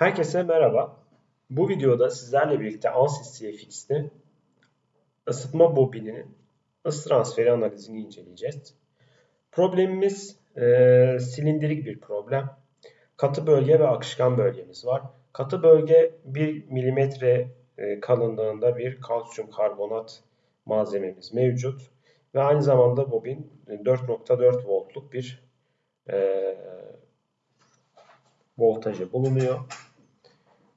Herkese merhaba. Bu videoda sizlerle birlikte ANSYS CFX'te ısıtma bobininin ısı transferi analizini inceleyeceğiz. Problemimiz e, silindirik bir problem. Katı bölge ve akışkan bölgemiz var. Katı bölge 1 mm e, kalınlığında bir kalsiyum karbonat malzememiz mevcut. Ve aynı zamanda bobin 4.4 voltluk bir e, voltajı bulunuyor.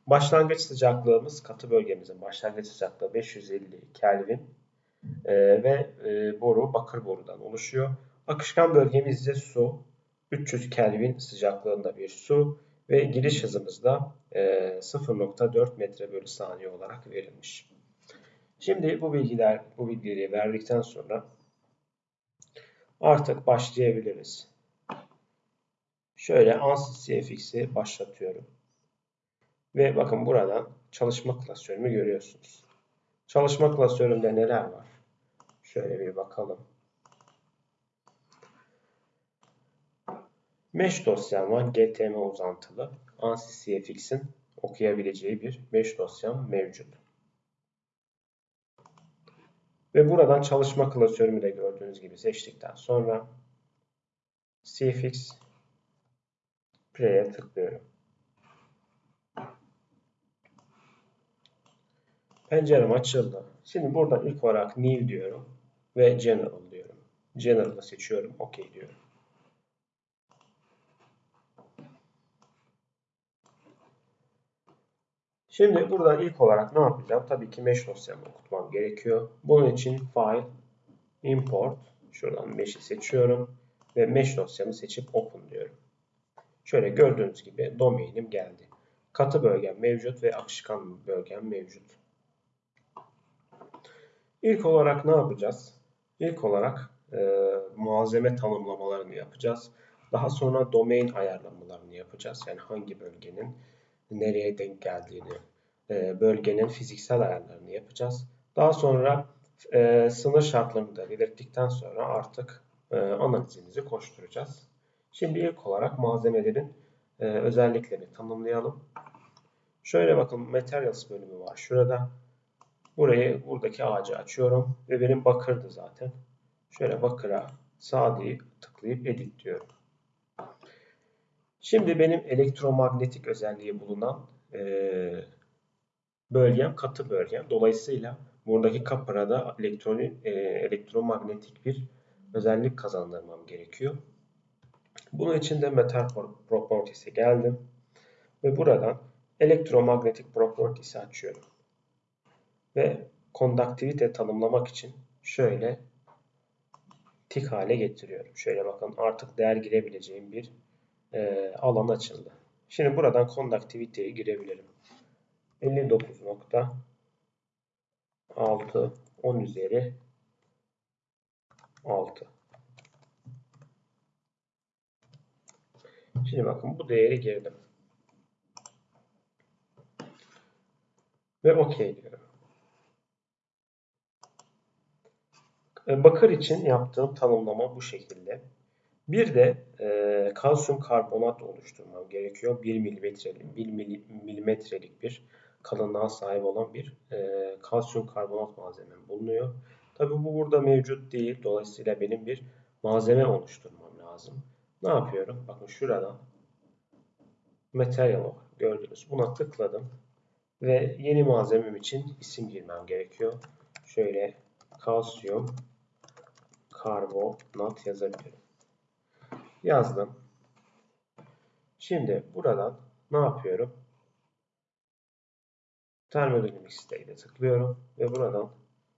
Başlangıç sıcaklığımız katı bölgemizin başlangıç sıcaklığı 550 Kelvin e, ve e, boru bakır borudan oluşuyor. Akışkan bölgemiz ise su 300 Kelvin sıcaklığında bir su ve giriş hızımız da e, 0.4 metre bölü saniye olarak verilmiş. Şimdi bu bilgiler bu bilgileri verdikten sonra artık başlayabiliriz. Şöyle ANSYS CFX'i başlatıyorum. Ve bakın buradan çalışma klasörümü görüyorsunuz. Çalışma klasörümde neler var? Şöyle bir bakalım. Mesh dosyam var. GTM uzantılı. ANSYS CFX'in okuyabileceği bir mesh dosyam mevcut. Ve buradan çalışma klasörümü de gördüğünüz gibi seçtikten sonra CFX Play'e tıklıyorum. Pencerem açıldı. Şimdi buradan ilk olarak New diyorum ve General diyorum. General'ı seçiyorum. OK diyorum. Şimdi buradan ilk olarak ne yapacağım? Tabii ki mesh dosyamı okutmam gerekiyor. Bunun için File, Import, şuradan mesh'i seçiyorum ve mesh dosyamı seçip Open diyorum. Şöyle gördüğünüz gibi domainim geldi. Katı bölgem mevcut ve akışkan bölgem mevcut. İlk olarak ne yapacağız? İlk olarak e, malzeme tanımlamalarını yapacağız. Daha sonra domain ayarlamalarını yapacağız. Yani hangi bölgenin nereye denk geldiğini, e, bölgenin fiziksel ayarlarını yapacağız. Daha sonra e, sınır şartlarını da belirttikten sonra artık e, analizimizi koşturacağız. Şimdi ilk olarak malzemelerin e, özelliklerini tanımlayalım. Şöyle bakın Materials bölümü var şurada. Burayı buradaki ağacı açıyorum ve benim bakırdı zaten. Şöyle bakıra sağ tıklayıp edit diyorum. Şimdi benim elektromanyetik özelliği bulunan e, bölgem katı bölgem. Dolayısıyla buradaki kapıra da elektronik, e, elektromanyetik bir özellik kazandırmam gerekiyor. Bunun için de Metal Properties'e geldim. Ve buradan elektromanyetik Properties'i açıyorum. Ve konduktivite tanımlamak için şöyle tik hale getiriyorum. Şöyle bakın artık değer girebileceğim bir e, alan açıldı. Şimdi buradan konduktiviteyi girebilirim. 59.6 10 üzeri 6 Şimdi bakın bu değeri girdim. Ve OK diyorum. Bakır için yaptığım tanımlama bu şekilde. Bir de e, kalsiyum karbonat oluşturmam gerekiyor. 1 milimetrelik, 1 milimetrelik bir kalınlığa sahip olan bir e, kalsiyum karbonat malzemem bulunuyor. Tabi bu burada mevcut değil. Dolayısıyla benim bir malzeme oluşturmam lazım. Ne yapıyorum? Bakın şuradan Material gördünüz. Buna tıkladım. Ve yeni malzemem için isim girmem gerekiyor. Şöyle kalsiyum karbonat yazabilirim. Yazdım. Şimdi buradan ne yapıyorum? Thermodynamics'te ile tıklıyorum ve buradan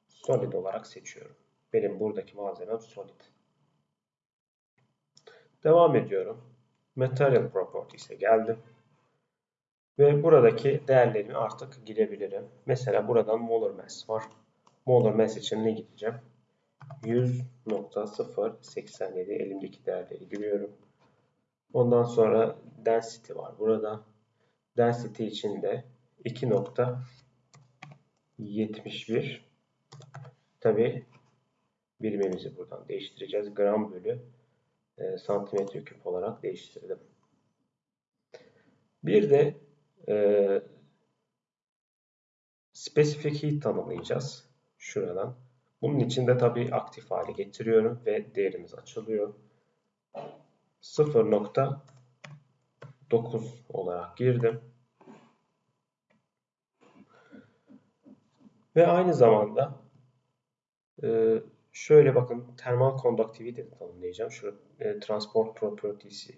solid olarak seçiyorum. Benim buradaki malzemem solid. Devam ediyorum. Material Properties'e geldim. Ve buradaki değerlerimi artık girebilirim. Mesela buradan molar mass var. Molar mass için ne gideceğim? 100.087 elimdeki değerleri giriyorum. Ondan sonra density var burada. Density için de 2.71 Tabi birimimizi buradan değiştireceğiz. Gram bölü e, santimetre küp olarak değiştirdim. Bir de e, specific heat tanımlayacağız. Şuradan. Bunun için de tabii aktif hale getiriyorum ve değerimiz açılıyor. 0.9 olarak girdim. Ve aynı zamanda e, şöyle bakın termal conductivity tanımlayacağım. Şu e, transport properties'i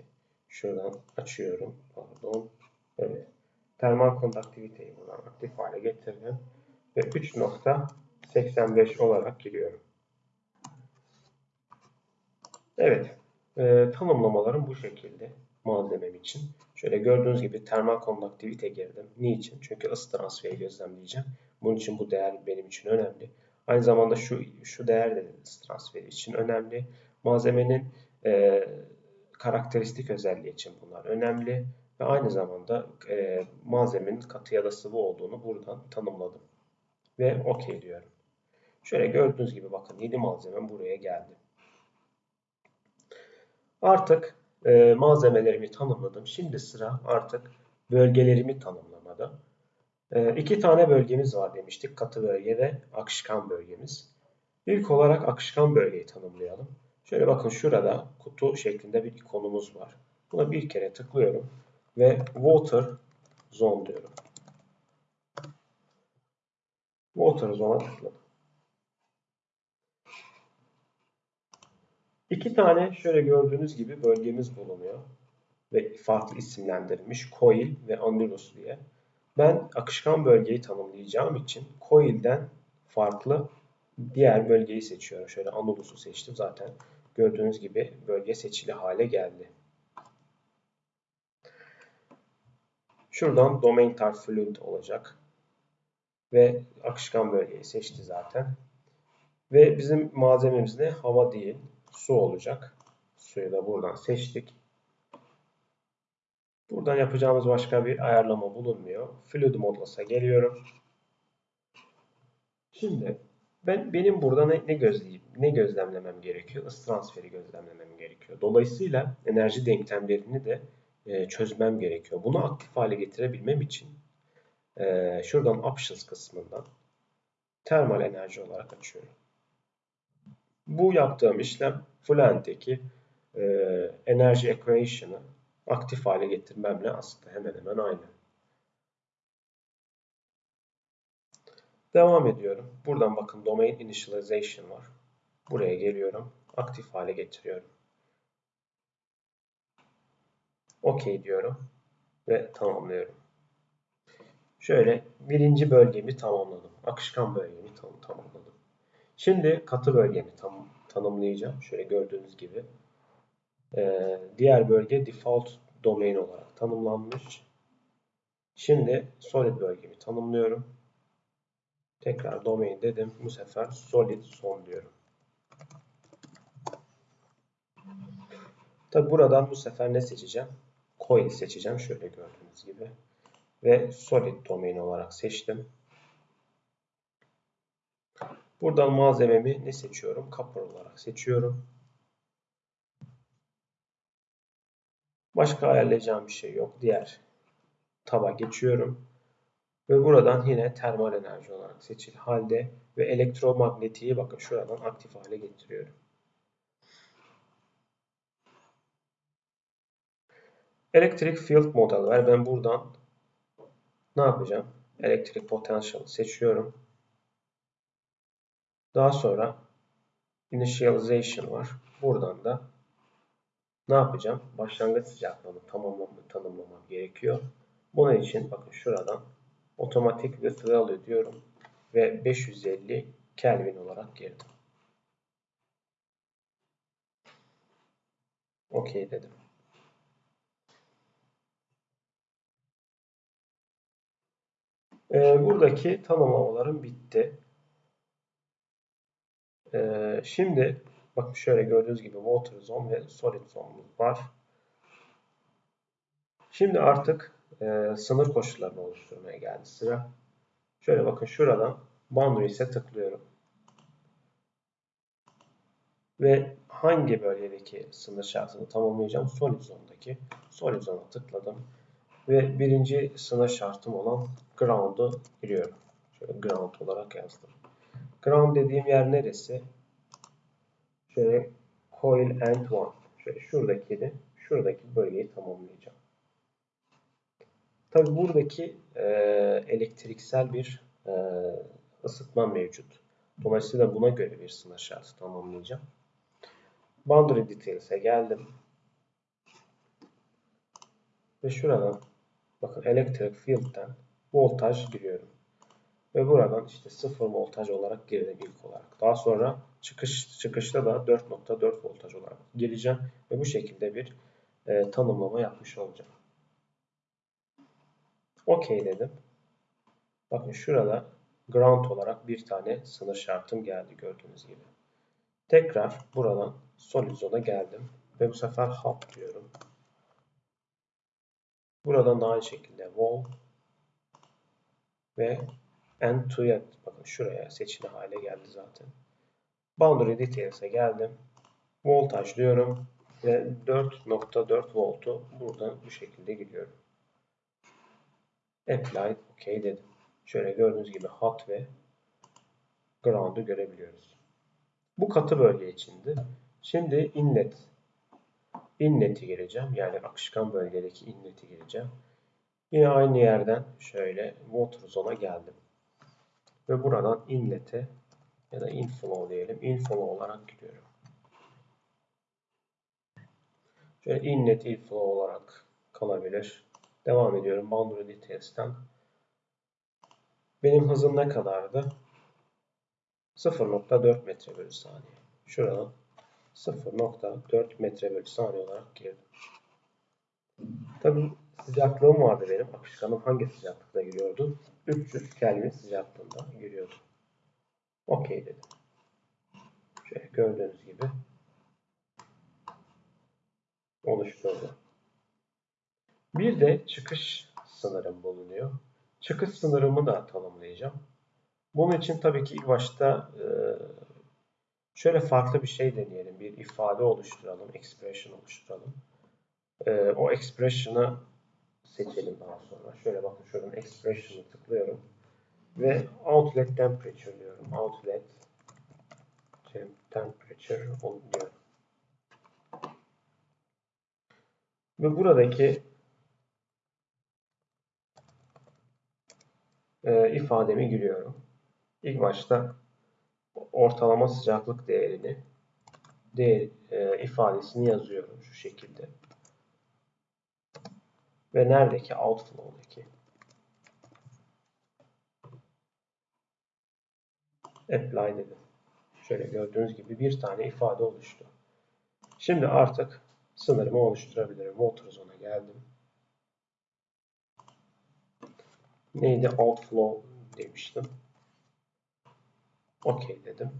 şuradan açıyorum. Pardon. Evet. Termal conductivity'yi buradan aktif hale getirdim. Ve 3.85 olarak giriyorum. Evet. E, tanımlamalarım bu şekilde malzemem için. Şöyle gördüğünüz gibi termal conductivity girdim. Niçin? Çünkü ısı transferi gözlemleyeceğim. Bunun için bu değer benim için önemli. Aynı zamanda şu şu değer de ısı transferi için önemli. Malzemenin e, karakteristik özelliği için bunlar önemli. Ve aynı zamanda e, malzemenin katı ya da sıvı olduğunu buradan tanımladım. Ve OK diyorum. Şöyle gördüğünüz gibi bakın 7 malzemem buraya geldi. Artık e, malzemelerimi tanımladım. Şimdi sıra artık bölgelerimi tanımlamada. E, iki tane bölgemiz var demiştik. Katı bölge ve akışkan bölgemiz. İlk olarak akışkan bölgeyi tanımlayalım. Şöyle bakın şurada kutu şeklinde bir ikonumuz var. Buna bir kere tıklıyorum ve Water Zone diyorum. Water Zone'a tıkladım. İki tane şöyle gördüğünüz gibi bölgemiz bulunuyor. Ve farklı isimlendirilmiş Coil ve Annulus diye. Ben akışkan bölgeyi tanımlayacağım için Coil'den farklı diğer bölgeyi seçiyorum. Şöyle Annulus'u seçtim zaten. Gördüğünüz gibi bölge seçili hale geldi. Şuradan Domain Type Fluid olacak. Ve akışkan bölgeyi seçti zaten. Ve bizim malzememiz ne? Hava değil su olacak. Suyu da buradan seçtik. Buradan yapacağımız başka bir ayarlama bulunmuyor. Fluid Modlas'a geliyorum. Şimdi ben benim burada ne, ne gözleyip ne gözlemlemem gerekiyor? Isı transferi gözlemlemem gerekiyor. Dolayısıyla enerji denklemlerini de e, çözmem gerekiyor. Bunu aktif hale getirebilmem için e, şuradan Options kısmından termal enerji olarak açıyorum. Bu yaptığım işlem Fluent'teki e, enerji equation'ı aktif hale getirmemle aslında hemen hemen aynı. Devam ediyorum. Buradan bakın Domain Initialization var. Buraya geliyorum. Aktif hale getiriyorum. OK diyorum. Ve tamamlıyorum. Şöyle birinci bölgemi tamamladım. Akışkan bölgemi tam tamamladım. Şimdi katı bölgemi tam tanımlayacağım. Şöyle gördüğünüz gibi. Ee, diğer bölge default domain olarak tanımlanmış. Şimdi solid bölgemi tanımlıyorum. Tekrar domain dedim. Bu sefer solid son diyorum. Tabi buradan bu sefer ne seçeceğim? Coil seçeceğim. Şöyle gördüğünüz gibi. Ve solid domain olarak seçtim. Buradan malzememi ne seçiyorum? Copper olarak seçiyorum. Başka ayarlayacağım bir şey yok. Diğer taba geçiyorum. Ve buradan yine termal enerji olarak seçil halde ve elektromagnetiği bakın şuradan aktif hale getiriyorum. Elektrik field model var. Ben buradan ne yapacağım? Elektrik potential seçiyorum. Daha sonra initialization var. Buradan da ne yapacağım? Başlangıç sıcaklığını tamamlamam, tanımlamam gerekiyor. Bunun için bakın şuradan otomatik value diyorum ve 550 Kelvin olarak girdim. OK dedim. Ee, buradaki tanımlamalarım bitti. Ee, şimdi bakın şöyle gördüğünüz gibi water zone ve solid zone'umuz var. Şimdi artık e, sınır koşullarını oluşturmaya geldi sıra. Şöyle bakın şuradan boundaries'e tıklıyorum. Ve hangi bölgedeki sınır şartını tamamlayacağım? Solid zone'daki. Solid zone'a tıkladım. Ve birinci sınır şartım olan ground'u giriyorum. Şöyle ground olarak yazdım. Ground dediğim yer neresi? Şöyle coil end one. Şöyle şuradaki şuradaki bölgeyi tamamlayacağım. Tabi buradaki e, elektriksel bir e, ısıtma mevcut. Dolayısıyla buna göre bir sınır şartı tamamlayacağım. Boundary Details'e geldim. Ve şuradan bakın Electric Field'den voltaj giriyorum. Ve buradan işte 0 voltaj olarak girdim ilk olarak. Daha sonra çıkış çıkışta da 4.4 voltaj olarak gireceğim. Ve bu şekilde bir e, tanımlama yapmış olacağım. OK dedim. Bakın şurada ground olarak bir tane sınır şartım geldi gördüğünüz gibi. Tekrar buradan solid zone'a geldim. Ve bu sefer hot diyorum. Buradan da aynı şekilde wall ve end to end. Bakın şuraya seçili hale geldi zaten. Boundary Details'e geldim. Voltaj diyorum ve 4.4 voltu buradan bu şekilde gidiyorum. Apply OK dedim. Şöyle gördüğünüz gibi hot ve ground'u görebiliyoruz. Bu katı bölge içindi. Şimdi inlet inlet'i gireceğim. Yani akışkan bölgedeki inlet'i gireceğim. Yine aynı yerden şöyle water zone'a geldim. Ve buradan inlet'e ya da inflow diyelim. Inflow olarak gidiyorum. Şöyle inlet inflow olarak kalabilir. Devam ediyorum. Boundary Details'ten. Benim hızım ne kadardı? 0.4 metre bölü saniye. Şuradan 0.4 metre bölü saniye olarak girdim. Tabi sıcaklığım vardı benim. Akışkanım hangi sıcaklıkta giriyordu? 300 Kelvin sıcaklığında giriyordu. Okey dedim. Şöyle gördüğünüz gibi oluşturdu. Bir de çıkış sınırım bulunuyor. Çıkış sınırımı da tanımlayacağım. Bunun için tabii ki ilk başta e, şöyle farklı bir şey deneyelim. Bir ifade oluşturalım, expression oluşturalım. E, o expression'ı seçelim daha sonra. Şöyle bakın şuradan expression'ı tıklıyorum. Ve outlet temperature diyorum. Outlet temperature diyorum. Ve buradaki e, ifademi giriyorum. İlk başta ortalama sıcaklık değerini değer e, ifadesini yazıyorum şu şekilde. Ve neredeki outflow'daki apply dedim. Şöyle gördüğünüz gibi bir tane ifade oluştu. Şimdi artık sınırımı oluşturabilirim. Water zone'a geldim. Neydi? Outflow demiştim. OK dedim.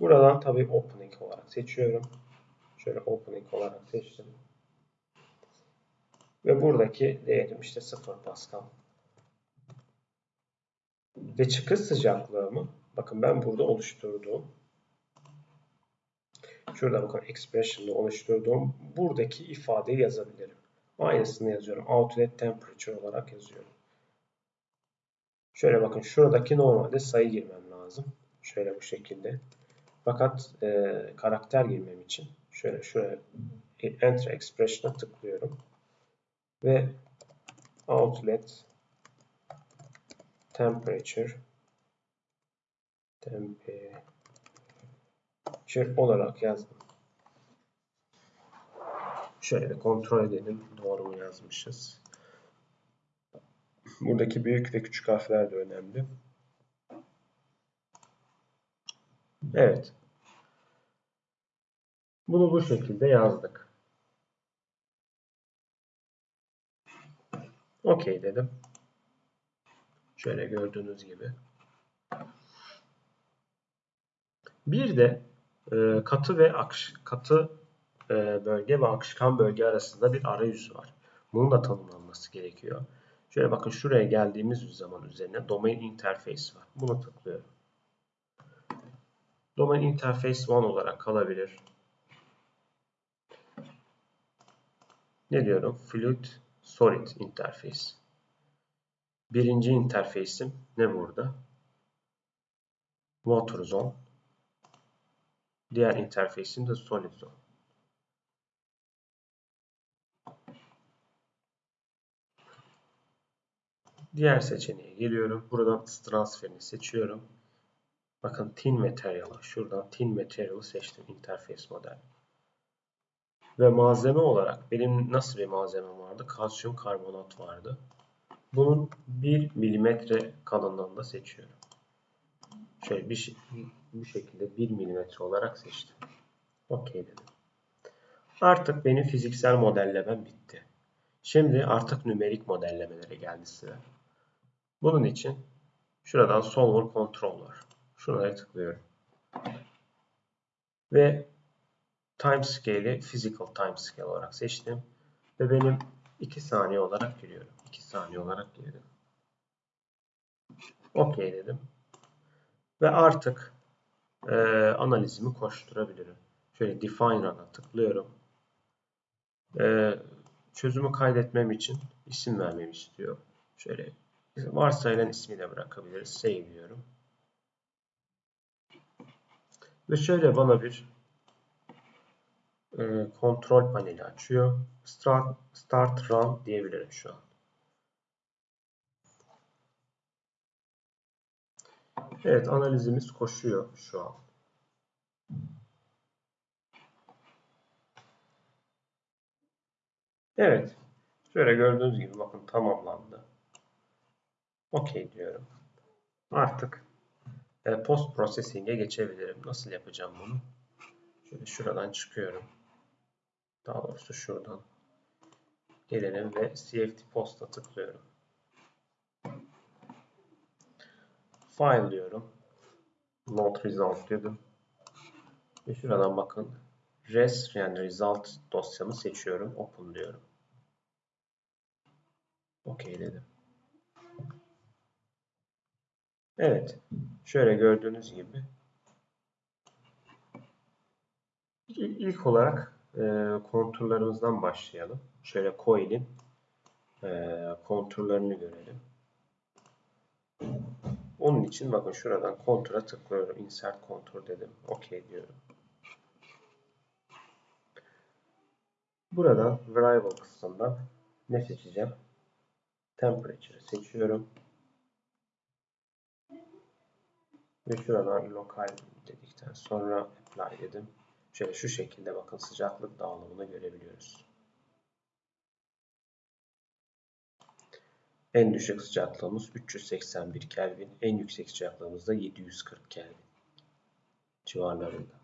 Buradan tabii opening olarak seçiyorum. Şöyle opening olarak seçtim. Ve buradaki değerim işte 0 Pascal. Ve çıkış sıcaklığımı bakın ben burada oluşturduğum şurada bakın expression'da oluşturduğum buradaki ifadeyi yazabilirim. Aynısını yazıyorum. Outlet temperature olarak yazıyorum. Şöyle bakın şuradaki normalde sayı girmem lazım. Şöyle bu şekilde. Fakat e, karakter girmem için şöyle şöyle enter expression'a tıklıyorum. Ve outlet temperature temperature olarak yazdım. Şöyle kontrol edelim doğru mu yazmışız. Buradaki büyük ve küçük harfler de önemli. Evet. Bunu bu şekilde yazdık. OK dedim. Şöyle gördüğünüz gibi. Bir de e, katı ve akış, katı e, bölge ve akışkan bölge arasında bir arayüz var. Bunun da tanımlanması gerekiyor. Şöyle bakın şuraya geldiğimiz zaman üzerine Domain Interface var. Bunu tıklıyorum. Domain Interface 1 olarak kalabilir. Ne diyorum? Fluid Solid interface. Birinci interfeysim ne burada? Water Zone. Diğer interfeysim de Solid Zone. Diğer seçeneğe geliyorum. Buradan transferini seçiyorum. Bakın Thin Material'ı şuradan Thin Material'ı seçtim. Interface model. Ve malzeme olarak benim nasıl bir malzemem vardı? Kalsiyum karbonat vardı. Bunun 1 milimetre kalınlığında seçiyorum. Şöyle bir, bu şekilde 1 milimetre olarak seçtim. OK dedim. Artık benim fiziksel modellemem bitti. Şimdi artık nümerik modellemelere geldi sıra. Bunun için şuradan Solver Controller. Şuraya tıklıyorum. Ve time scale'i physical time scale olarak seçtim. Ve benim 2 saniye olarak giriyorum. 2 saniye olarak girdim. OK dedim. Ve artık e, analizimi koşturabilirim. Şöyle define run'a tıklıyorum. E, çözümü kaydetmem için isim vermemi istiyor. Şöyle varsayılan ismi de bırakabiliriz. Save diyorum. Ve şöyle bana bir e, kontrol paneli açıyor. Start, start run diyebilirim şu an. Evet analizimiz koşuyor şu an. Evet. Şöyle gördüğünüz gibi bakın tamamlandı. OK diyorum. Artık post processing'e geçebilirim. Nasıl yapacağım bunu? Şöyle şuradan çıkıyorum. Daha doğrusu şuradan gelelim ve CFT post'a tıklıyorum. File diyorum. Not result dedim. Ve şuradan bakın. Res yani result dosyamı seçiyorum. Open diyorum. OK dedim. Evet. Şöyle gördüğünüz gibi ilk olarak e, konturlarımızdan başlayalım. Şöyle coil'in e, konturlarını görelim. Onun için bakın şuradan kontura tıklıyorum. Insert kontur dedim. OK diyorum. Buradan variable kısmından ne seçeceğim? Temperature seçiyorum. Ve şuradan lokal dedikten sonra apply dedim. Şöyle şu şekilde bakın sıcaklık dağılımını görebiliyoruz. En düşük sıcaklığımız 381 Kelvin. En yüksek sıcaklığımız da 740 Kelvin civarlarında.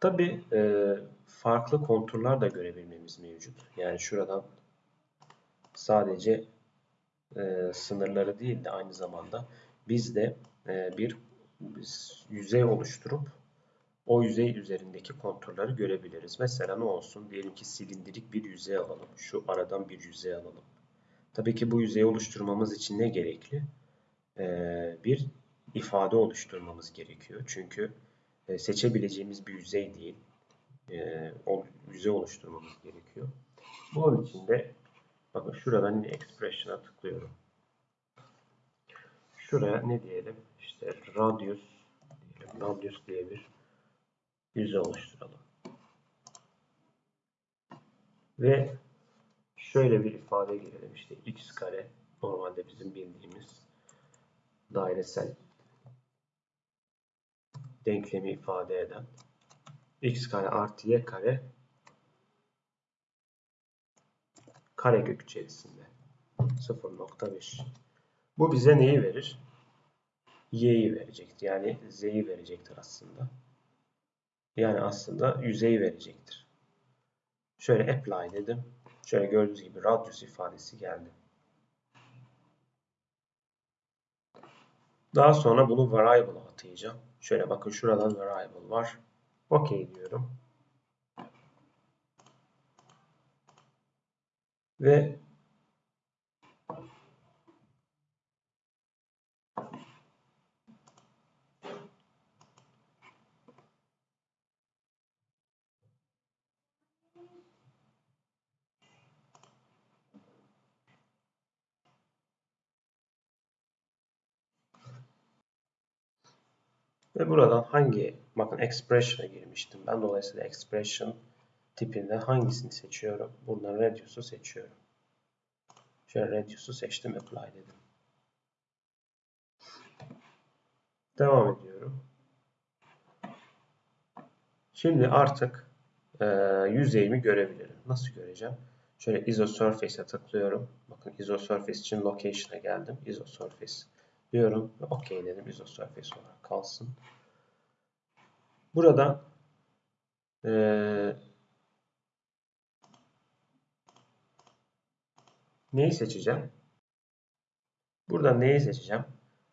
Tabi e, farklı konturlar da görebilmemiz mevcut. Yani şuradan sadece e, sınırları değil de aynı zamanda biz de e, bir yüzey oluşturup o yüzey üzerindeki konturları görebiliriz. Mesela ne olsun? Diyelim ki silindirik bir yüzey alalım. Şu aradan bir yüzey alalım. Tabii ki bu yüzeyi oluşturmamız için ne gerekli? Ee, bir ifade oluşturmamız gerekiyor. Çünkü e, seçebileceğimiz bir yüzey değil. E, o yüzey oluşturmamız gerekiyor. Bunun için de bakın şuradan yine expression'a tıklıyorum. Şuraya ne diyelim? İşte radius diyelim. Radius diye bir yüzey oluşturalım. Ve şöyle bir ifade girelim. İşte x kare normalde bizim bildiğimiz dairesel denklemi ifade eden x kare artı y kare kare kök içerisinde 0.5 bu bize neyi verir? y'yi verecektir. Yani z'yi verecektir aslında. Yani aslında yüzeyi verecektir. Şöyle apply dedim. Şöyle gördüğünüz gibi radius ifadesi geldi. Daha sonra bunu variable'a atayacağım. Şöyle bakın şuradan variable var. OK diyorum. ve Ve buradan hangi bakın expression'a girmiştim ben. Dolayısıyla expression tipinden hangisini seçiyorum? Buradan radius'u seçiyorum. Şöyle radius'u seçtim, apply dedim. Devam ediyorum. Şimdi artık e, yüzeyimi görebilirim. Nasıl göreceğim? Şöyle isosurface'e tıklıyorum. Bakın isosurface için location'a geldim. Isosurface diyorum OK dedim. Isosurface olarak kalsın. Burada e, neyi seçeceğim? Burada neyi seçeceğim?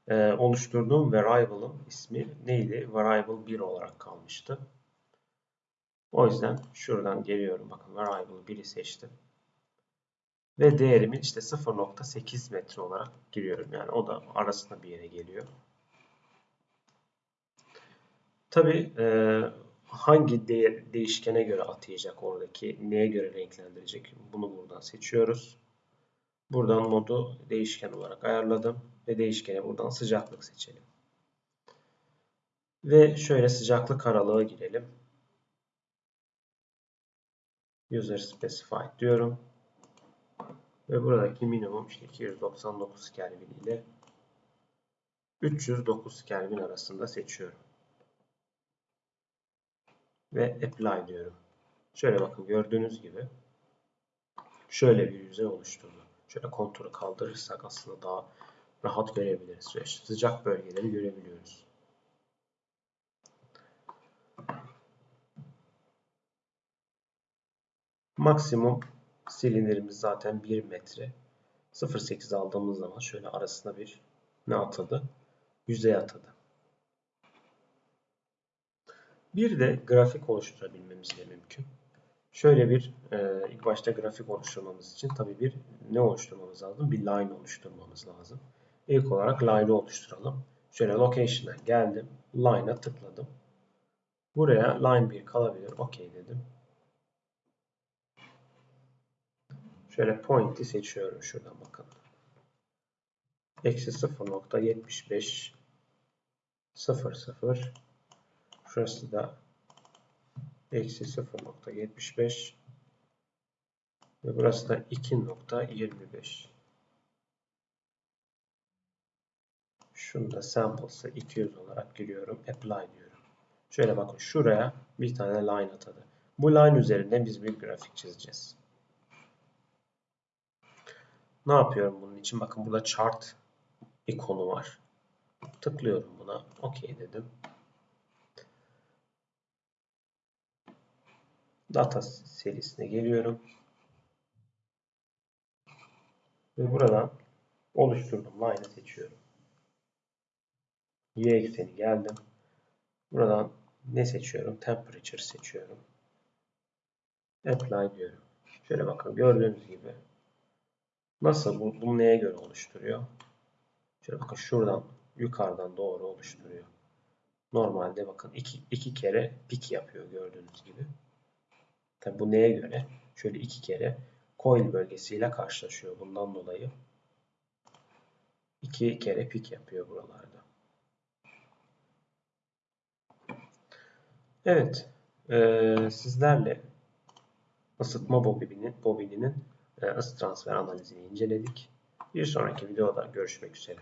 Ee, oluşturduğum variable'ın ismi neydi? Variable 1 olarak kalmıştı. O yüzden şuradan geliyorum. Bakın variable 1'i seçtim. Ve değerimin işte 0.8 metre olarak giriyorum. Yani o da arasında bir yere geliyor. Tabi e, hangi değer, değişkene göre atayacak oradaki, neye göre renklendirecek bunu buradan seçiyoruz. Buradan modu değişken olarak ayarladım ve değişkene buradan sıcaklık seçelim. Ve şöyle sıcaklık aralığı girelim. User specified diyorum. Ve buradaki minimum işte 299 Kelvin ile 309 Kelvin arasında seçiyorum. Ve apply diyorum. Şöyle bakın gördüğünüz gibi şöyle bir yüzey oluşturdu. Şöyle konturu kaldırırsak aslında daha rahat görebiliriz. Ve sıcak bölgeleri görebiliyoruz. Maksimum silindirimiz zaten 1 metre. 0.8 aldığımız zaman şöyle arasına bir ne atadı? Yüzey atadı. Bir de grafik oluşturabilmemiz de mümkün. Şöyle bir e, ilk başta grafik oluşturmamız için tabii bir ne oluşturmamız lazım? Bir line oluşturmamız lazım. İlk olarak line'ı oluşturalım. Şöyle location'a geldim. Line'a tıkladım. Buraya line 1 kalabilir. OK dedim. Şöyle point'i seçiyorum şuradan bakın. Eksi 0.75 00 Şurası da eksi 0.75 ve burası da 2.25 şunu da samples'ı 200 olarak giriyorum apply diyorum. Şöyle bakın şuraya bir tane line atadı. Bu line üzerinde biz bir grafik çizeceğiz. Ne yapıyorum bunun için? Bakın burada chart ikonu var. Tıklıyorum buna ok dedim data serisine geliyorum. Ve buradan oluşturduğum line'ı seçiyorum. Y ekseni geldim. Buradan ne seçiyorum? Temperature seçiyorum. Apply diyorum. Şöyle bakın gördüğünüz gibi nasıl bu, bunu neye göre oluşturuyor? Şöyle bakın şuradan yukarıdan doğru oluşturuyor. Normalde bakın iki, iki kere pik yapıyor gördüğünüz gibi. Tabi bu neye göre? Şöyle iki kere coil bölgesiyle karşılaşıyor. Bundan dolayı iki kere pik yapıyor buralarda. Evet. E, sizlerle ısıtma bobininin, bobininin e, ısı transfer analizini inceledik. Bir sonraki videoda görüşmek üzere.